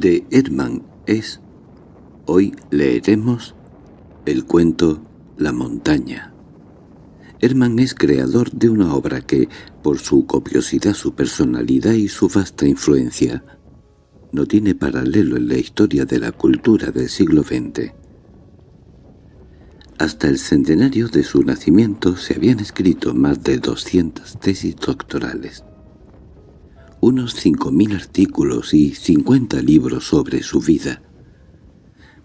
de Hermann es Hoy leeremos el cuento La montaña. Hermann es creador de una obra que, por su copiosidad, su personalidad y su vasta influencia, no tiene paralelo en la historia de la cultura del siglo XX. Hasta el centenario de su nacimiento se habían escrito más de 200 tesis doctorales unos cinco mil artículos y cincuenta libros sobre su vida.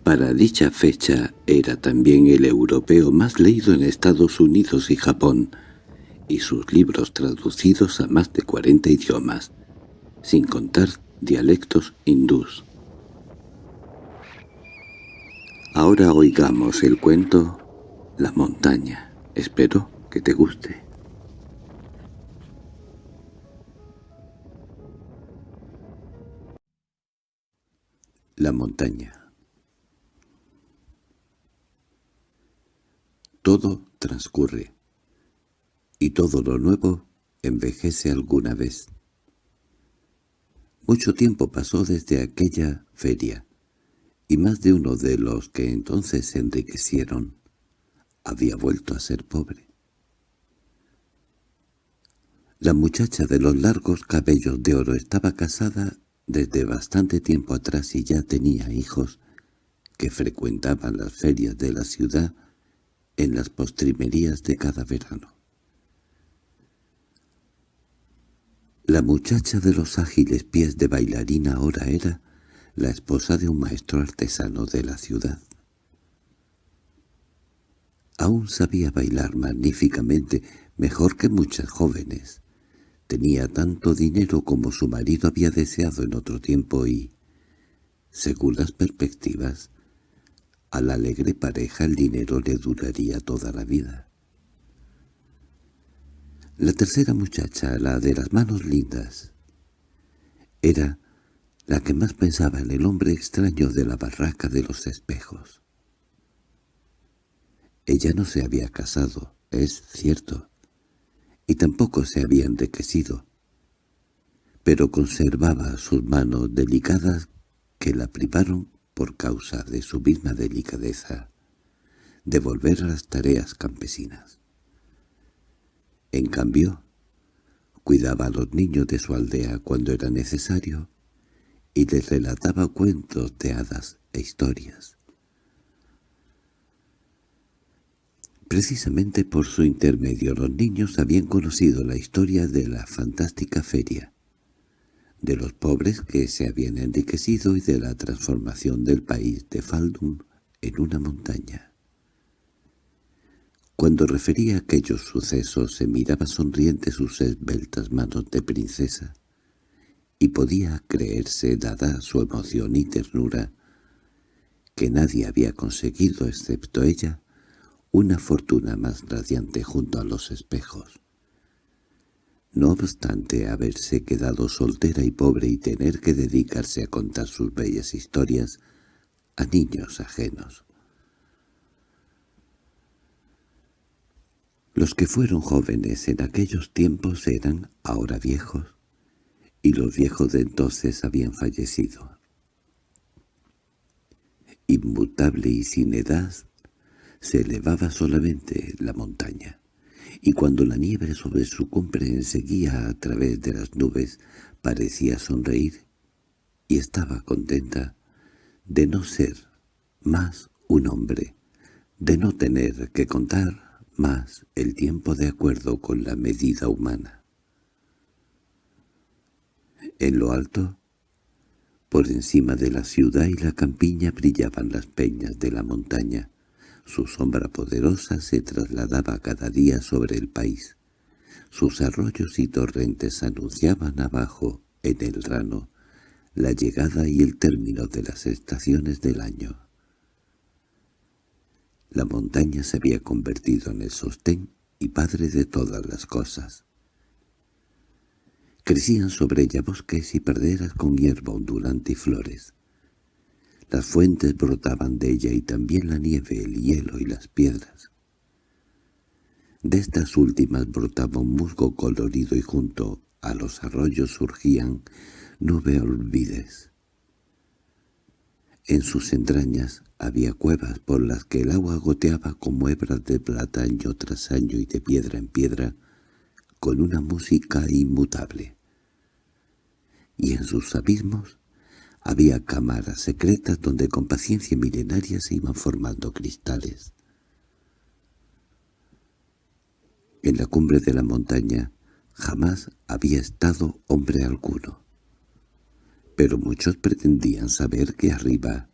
Para dicha fecha era también el europeo más leído en Estados Unidos y Japón, y sus libros traducidos a más de cuarenta idiomas, sin contar dialectos hindús. Ahora oigamos el cuento La montaña. Espero que te guste. La montaña Todo transcurre, y todo lo nuevo envejece alguna vez. Mucho tiempo pasó desde aquella feria, y más de uno de los que entonces se enriquecieron había vuelto a ser pobre. La muchacha de los largos cabellos de oro estaba casada desde bastante tiempo atrás y ya tenía hijos que frecuentaban las ferias de la ciudad en las postrimerías de cada verano. La muchacha de los ágiles pies de bailarina ahora era la esposa de un maestro artesano de la ciudad. Aún sabía bailar magníficamente, mejor que muchas jóvenes, Tenía tanto dinero como su marido había deseado en otro tiempo y, según las perspectivas, a la alegre pareja el dinero le duraría toda la vida. La tercera muchacha, la de las manos lindas, era la que más pensaba en el hombre extraño de la barraca de los espejos. Ella no se había casado, es cierto, y tampoco se había enriquecido, pero conservaba sus manos delicadas que la privaron por causa de su misma delicadeza de volver a las tareas campesinas. En cambio, cuidaba a los niños de su aldea cuando era necesario y les relataba cuentos de hadas e historias. Precisamente por su intermedio los niños habían conocido la historia de la fantástica feria, de los pobres que se habían enriquecido y de la transformación del país de Faldum en una montaña. Cuando refería aquellos sucesos se miraba sonriente sus esbeltas manos de princesa, y podía creerse, dada su emoción y ternura, que nadie había conseguido excepto ella una fortuna más radiante junto a los espejos. No obstante haberse quedado soltera y pobre y tener que dedicarse a contar sus bellas historias a niños ajenos. Los que fueron jóvenes en aquellos tiempos eran ahora viejos, y los viejos de entonces habían fallecido. Inmutable y sin edad se elevaba solamente la montaña, y cuando la nieve sobre su cumbre seguía a través de las nubes parecía sonreír, y estaba contenta de no ser más un hombre, de no tener que contar más el tiempo de acuerdo con la medida humana. En lo alto, por encima de la ciudad y la campiña brillaban las peñas de la montaña, su sombra poderosa se trasladaba cada día sobre el país. Sus arroyos y torrentes anunciaban abajo, en el rano, la llegada y el término de las estaciones del año. La montaña se había convertido en el sostén y padre de todas las cosas. Crecían sobre ella bosques y praderas con hierba ondulante y flores. Las fuentes brotaban de ella y también la nieve, el hielo y las piedras. De estas últimas brotaba un musgo colorido y junto a los arroyos surgían nube olvides. En sus entrañas había cuevas por las que el agua goteaba como hebras de plata año tras año y de piedra en piedra, con una música inmutable. Y en sus abismos había cámaras secretas donde con paciencia milenaria se iban formando cristales. En la cumbre de la montaña jamás había estado hombre alguno pero muchos pretendían saber que arriba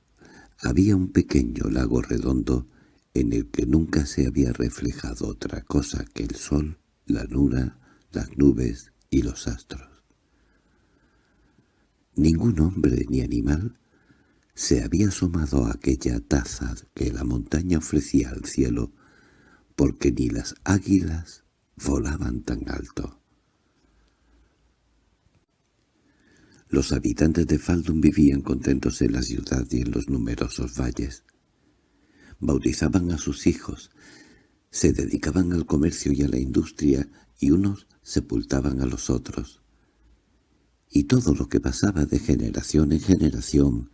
había un pequeño lago redondo en el que nunca se había reflejado otra cosa que el sol, la luna, las nubes y los astros. Ningún hombre ni animal se había asomado a aquella taza que la montaña ofrecía al cielo, porque ni las águilas volaban tan alto. Los habitantes de Faldun vivían contentos en la ciudad y en los numerosos valles. Bautizaban a sus hijos, se dedicaban al comercio y a la industria, y unos sepultaban a los otros. Y todo lo que pasaba de generación en generación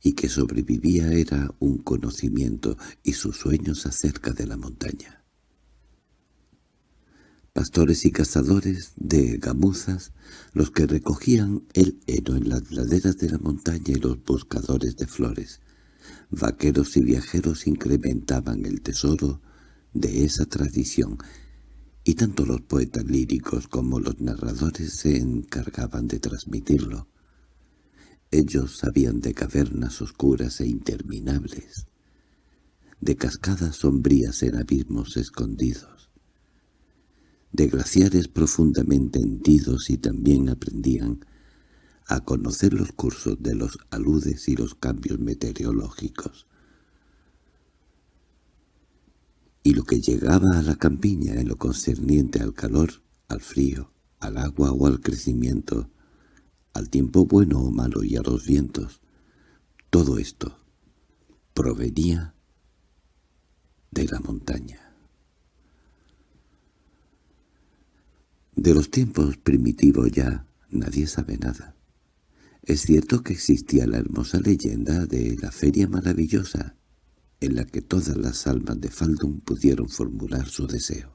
y que sobrevivía era un conocimiento y sus sueños acerca de la montaña. Pastores y cazadores de gamuzas, los que recogían el heno en las laderas de la montaña y los buscadores de flores. Vaqueros y viajeros incrementaban el tesoro de esa tradición, y tanto los poetas líricos como los narradores se encargaban de transmitirlo. Ellos sabían de cavernas oscuras e interminables, de cascadas sombrías en abismos escondidos, de glaciares profundamente hendidos y también aprendían a conocer los cursos de los aludes y los cambios meteorológicos. Y lo que llegaba a la campiña en lo concerniente al calor, al frío, al agua o al crecimiento, al tiempo bueno o malo y a los vientos, todo esto provenía de la montaña. De los tiempos primitivos ya nadie sabe nada. Es cierto que existía la hermosa leyenda de la feria maravillosa, en la que todas las almas de Faldun pudieron formular su deseo.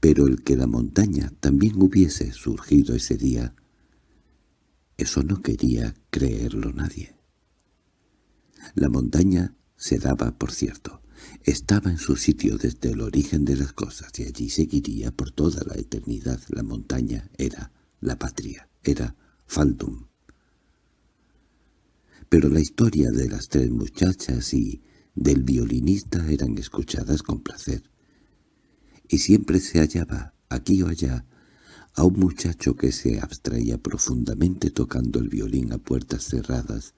Pero el que la montaña también hubiese surgido ese día, eso no quería creerlo nadie. La montaña se daba, por cierto, estaba en su sitio desde el origen de las cosas y allí seguiría por toda la eternidad. La montaña era la patria, era Faldum. Pero la historia de las tres muchachas y del violinista eran escuchadas con placer. Y siempre se hallaba, aquí o allá, a un muchacho que se abstraía profundamente tocando el violín a puertas cerradas,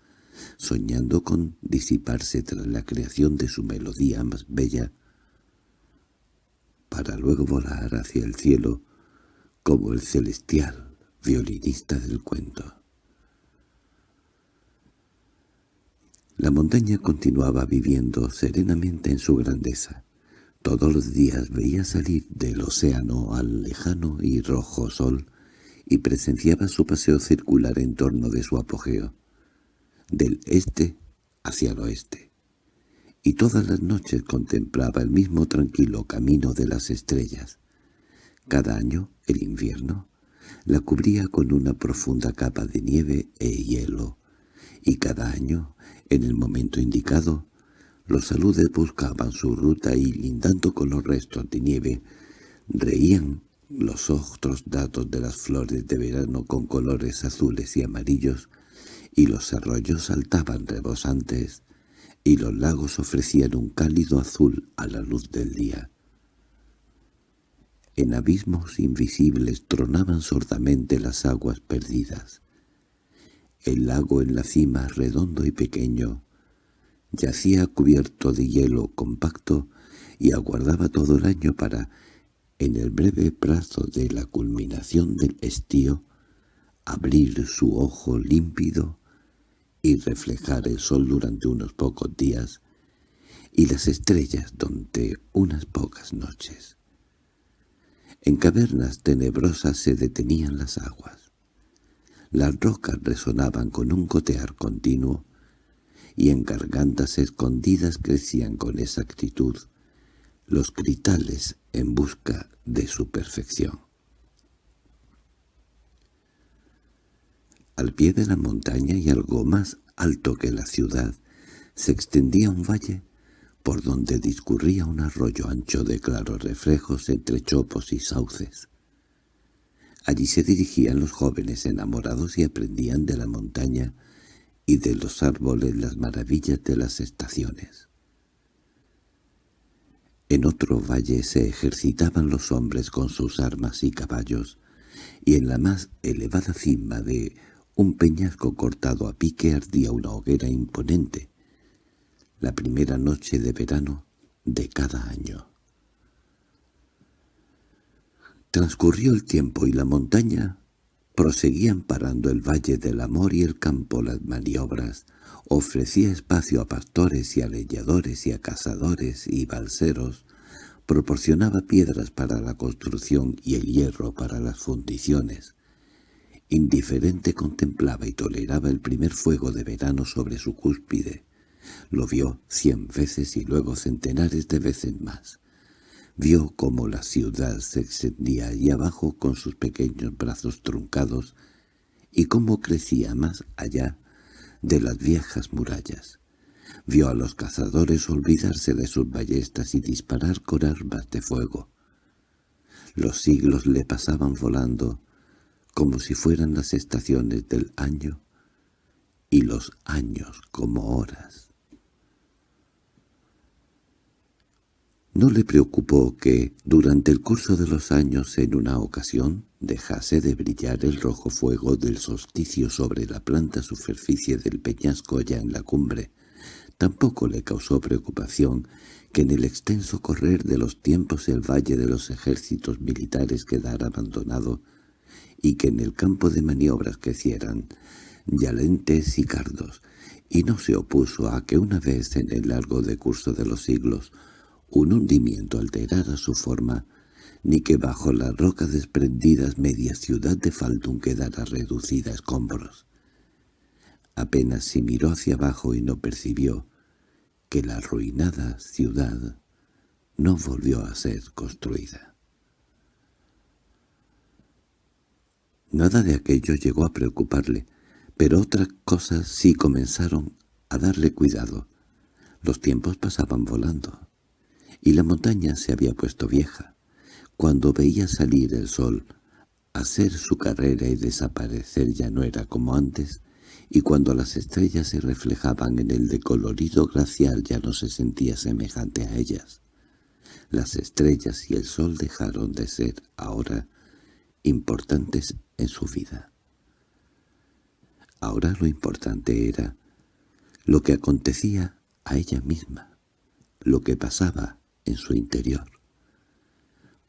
soñando con disiparse tras la creación de su melodía más bella, para luego volar hacia el cielo como el celestial violinista del cuento. La montaña continuaba viviendo serenamente en su grandeza. Todos los días veía salir del océano al lejano y rojo sol y presenciaba su paseo circular en torno de su apogeo del este hacia el oeste, y todas las noches contemplaba el mismo tranquilo camino de las estrellas. Cada año, el invierno, la cubría con una profunda capa de nieve e hielo, y cada año, en el momento indicado, los saludes buscaban su ruta y, lindando con los restos de nieve, reían los otros datos de las flores de verano con colores azules y amarillos y los arroyos saltaban rebosantes, y los lagos ofrecían un cálido azul a la luz del día. En abismos invisibles tronaban sordamente las aguas perdidas. El lago en la cima, redondo y pequeño, yacía cubierto de hielo compacto y aguardaba todo el año para, en el breve plazo de la culminación del estío, abrir su ojo límpido y reflejar el sol durante unos pocos días y las estrellas durante unas pocas noches. En cavernas tenebrosas se detenían las aguas. Las rocas resonaban con un gotear continuo, y en gargantas escondidas crecían con exactitud los critales en busca de su perfección. Al pie de la montaña y algo más alto que la ciudad, se extendía un valle por donde discurría un arroyo ancho de claros reflejos entre chopos y sauces. Allí se dirigían los jóvenes enamorados y aprendían de la montaña y de los árboles las maravillas de las estaciones. En otro valle se ejercitaban los hombres con sus armas y caballos, y en la más elevada cima de un peñasco cortado a pique ardía una hoguera imponente, la primera noche de verano de cada año. Transcurrió el tiempo y la montaña proseguían parando el valle del amor y el campo las maniobras, ofrecía espacio a pastores y a leñadores y a cazadores y balseros, proporcionaba piedras para la construcción y el hierro para las fundiciones. Indiferente contemplaba y toleraba el primer fuego de verano sobre su cúspide. Lo vio cien veces y luego centenares de veces más. Vio cómo la ciudad se extendía allí abajo con sus pequeños brazos truncados y cómo crecía más allá de las viejas murallas. Vio a los cazadores olvidarse de sus ballestas y disparar con armas de fuego. Los siglos le pasaban volando, como si fueran las estaciones del año, y los años como horas. No le preocupó que, durante el curso de los años, en una ocasión, dejase de brillar el rojo fuego del solsticio sobre la planta superficie del peñasco ya en la cumbre. Tampoco le causó preocupación que en el extenso correr de los tiempos el valle de los ejércitos militares quedara abandonado y que en el campo de maniobras crecieran yalentes y cardos, y no se opuso a que una vez en el largo decurso de los siglos un hundimiento alterara su forma, ni que bajo las rocas desprendidas media ciudad de Faldún quedara reducida a escombros. Apenas si miró hacia abajo y no percibió que la arruinada ciudad no volvió a ser construida. Nada de aquello llegó a preocuparle, pero otras cosas sí comenzaron a darle cuidado. Los tiempos pasaban volando y la montaña se había puesto vieja. Cuando veía salir el sol, hacer su carrera y desaparecer ya no era como antes, y cuando las estrellas se reflejaban en el decolorido glacial ya no se sentía semejante a ellas. Las estrellas y el sol dejaron de ser, ahora, importantes en su vida. Ahora lo importante era lo que acontecía a ella misma, lo que pasaba en su interior,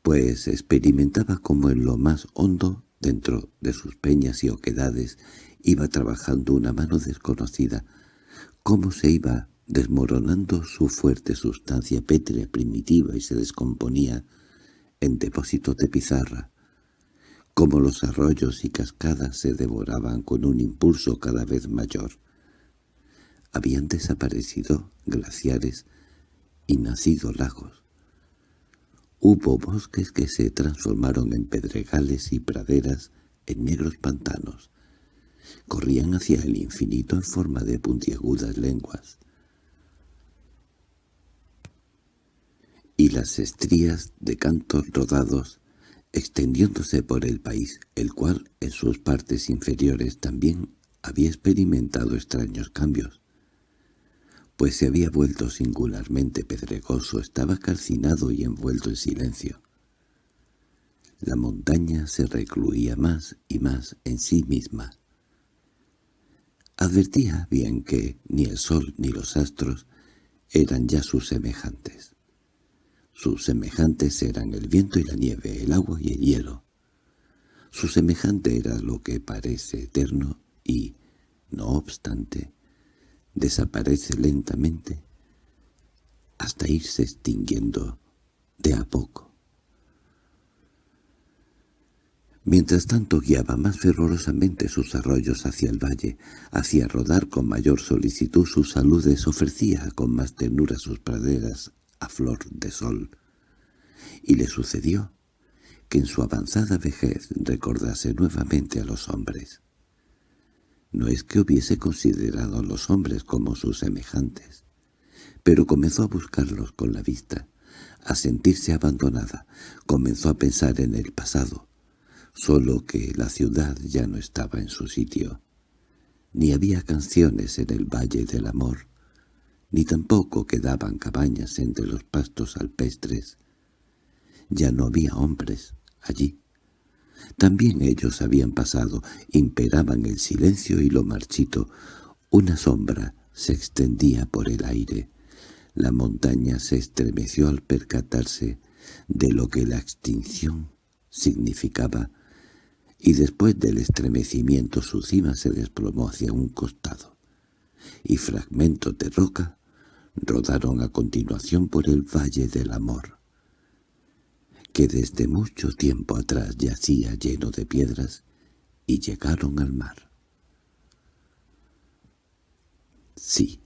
pues experimentaba como en lo más hondo, dentro de sus peñas y oquedades, iba trabajando una mano desconocida, cómo se iba desmoronando su fuerte sustancia pétrea primitiva y se descomponía en depósitos de pizarra, como los arroyos y cascadas se devoraban con un impulso cada vez mayor. Habían desaparecido glaciares y nacido lagos. Hubo bosques que se transformaron en pedregales y praderas en negros pantanos. Corrían hacia el infinito en forma de puntiagudas lenguas. Y las estrías de cantos rodados extendiéndose por el país, el cual en sus partes inferiores también había experimentado extraños cambios pues se había vuelto singularmente pedregoso, estaba calcinado y envuelto en silencio. La montaña se recluía más y más en sí misma. Advertía bien que ni el sol ni los astros eran ya sus semejantes. Sus semejantes eran el viento y la nieve, el agua y el hielo. Su semejante era lo que parece eterno y, no obstante, desaparece lentamente hasta irse extinguiendo de a poco. Mientras tanto guiaba más fervorosamente sus arroyos hacia el valle, hacía rodar con mayor solicitud sus saludes, ofrecía con más ternura sus praderas a flor de sol. Y le sucedió que en su avanzada vejez recordase nuevamente a los hombres. No es que hubiese considerado a los hombres como sus semejantes, pero comenzó a buscarlos con la vista, a sentirse abandonada, comenzó a pensar en el pasado, solo que la ciudad ya no estaba en su sitio. Ni había canciones en el Valle del Amor, ni tampoco quedaban cabañas entre los pastos alpestres. Ya no había hombres allí. También ellos habían pasado, imperaban el silencio y lo marchito. Una sombra se extendía por el aire. La montaña se estremeció al percatarse de lo que la extinción significaba y después del estremecimiento su cima se desplomó hacia un costado, y fragmentos de roca rodaron a continuación por el Valle del Amor, que desde mucho tiempo atrás yacía lleno de piedras, y llegaron al mar. Sí,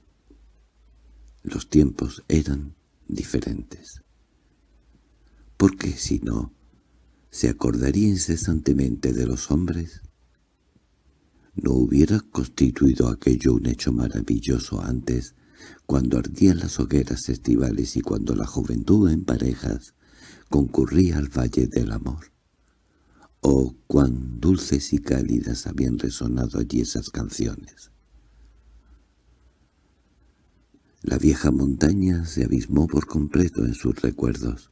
los tiempos eran diferentes. Porque si no, se acordaría incesantemente de los hombres? ¿No hubiera constituido aquello un hecho maravilloso antes, cuando ardían las hogueras estivales y cuando la juventud en parejas concurría al Valle del Amor? ¿O cuán dulces y cálidas habían resonado allí esas canciones? La vieja montaña se abismó por completo en sus recuerdos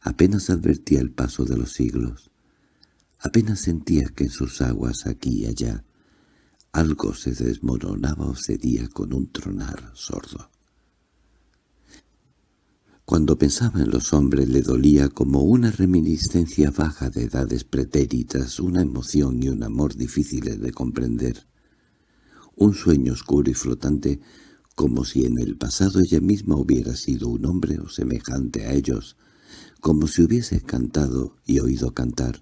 apenas advertía el paso de los siglos. Apenas sentía que en sus aguas aquí y allá algo se desmoronaba o cedía con un tronar sordo. Cuando pensaba en los hombres le dolía como una reminiscencia baja de edades pretéritas, una emoción y un amor difíciles de comprender. Un sueño oscuro y flotante, como si en el pasado ella misma hubiera sido un hombre o semejante a ellos, como si hubiese cantado y oído cantar,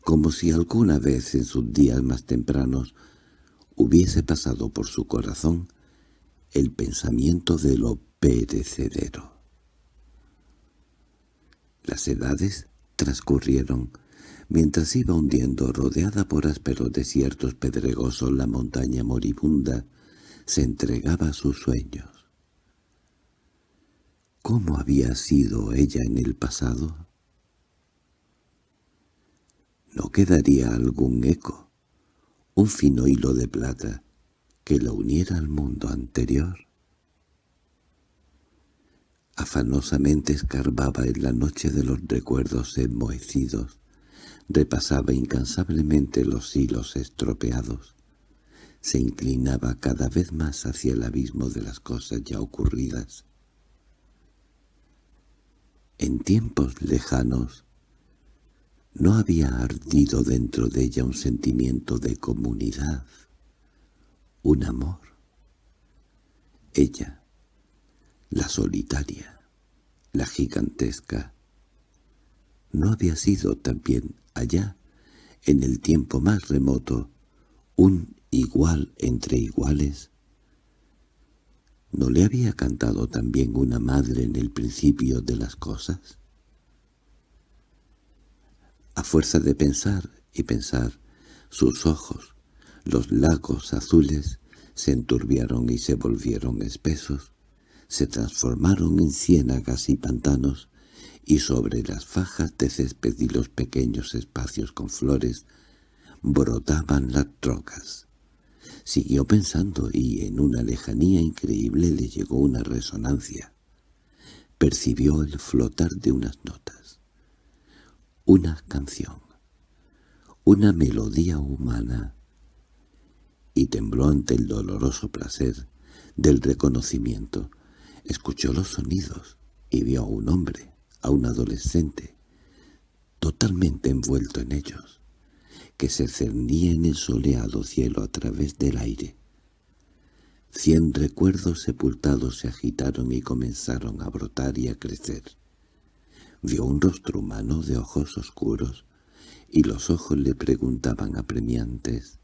como si alguna vez en sus días más tempranos hubiese pasado por su corazón el pensamiento de lo perecedero. Las edades transcurrieron, mientras iba hundiendo rodeada por ásperos desiertos pedregosos la montaña moribunda, se entregaba a sus sueños. ¿Cómo había sido ella en el pasado? ¿No quedaría algún eco, un fino hilo de plata, que la uniera al mundo anterior? Afanosamente escarbaba en la noche de los recuerdos enmohecidos, repasaba incansablemente los hilos estropeados, se inclinaba cada vez más hacia el abismo de las cosas ya ocurridas, en tiempos lejanos no había ardido dentro de ella un sentimiento de comunidad, un amor. Ella, la solitaria, la gigantesca, ¿no había sido también allá, en el tiempo más remoto, un igual entre iguales? ¿No le había cantado también una madre en el principio de las cosas? A fuerza de pensar y pensar, sus ojos, los lagos azules, se enturbiaron y se volvieron espesos, se transformaron en ciénagas y pantanos, y sobre las fajas de césped y los pequeños espacios con flores brotaban las trocas. Siguió pensando y en una lejanía increíble le llegó una resonancia. Percibió el flotar de unas notas. Una canción. Una melodía humana. Y tembló ante el doloroso placer del reconocimiento. Escuchó los sonidos y vio a un hombre, a un adolescente, totalmente envuelto en ellos que se cernía en el soleado cielo a través del aire. Cien recuerdos sepultados se agitaron y comenzaron a brotar y a crecer. Vio un rostro humano de ojos oscuros, y los ojos le preguntaban apremiantes.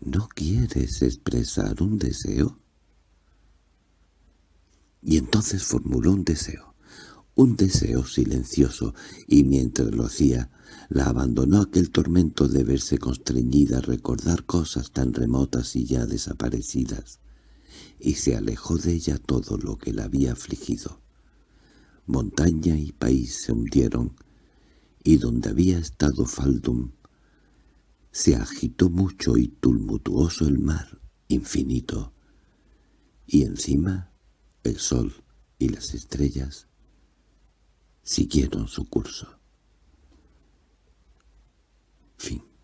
—¿No quieres expresar un deseo? Y entonces formuló un deseo, un deseo silencioso, y mientras lo hacía, la abandonó aquel tormento de verse constreñida a recordar cosas tan remotas y ya desaparecidas, y se alejó de ella todo lo que la había afligido. Montaña y país se hundieron, y donde había estado Faldum, se agitó mucho y tumultuoso el mar infinito, y encima el sol y las estrellas siguieron su curso. Fin